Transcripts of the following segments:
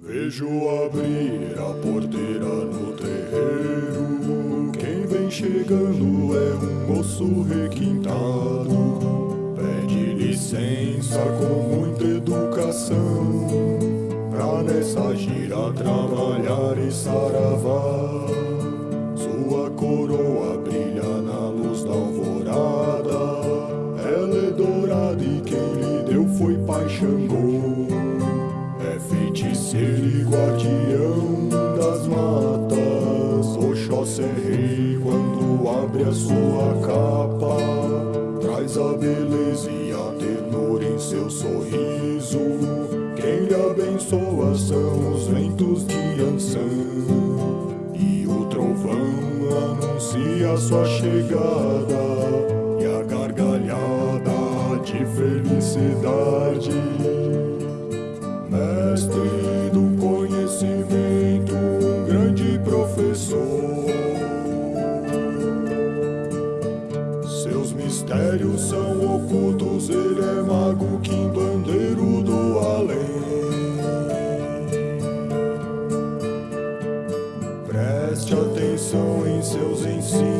Vejo abrir a porteira no terreiro. Quem vem chegando é um moço requintado. Pede licença com muita educação. Pra nessa gira trabalhar e saravá. Xangô. É feiticeiro e guardião das matas. Oxóssi é rei quando abre a sua capa. Traz a beleza e a ternura em seu sorriso. Quem lhe abençoa são os ventos de Ansan. E o trovão anuncia sua chegada de felicidade mestre do conhecimento, um grande professor. Seus mistérios são ocultos, ele é mago, quimbandeiro do além. Preste atenção em seus ensinos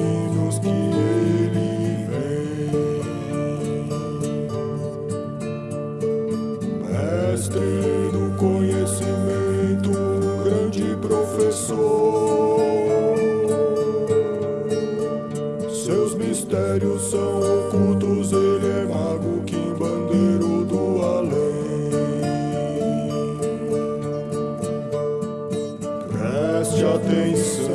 professor. Seus mistérios são ocultos, ele é mago, quimbandeiro do além. Preste atenção.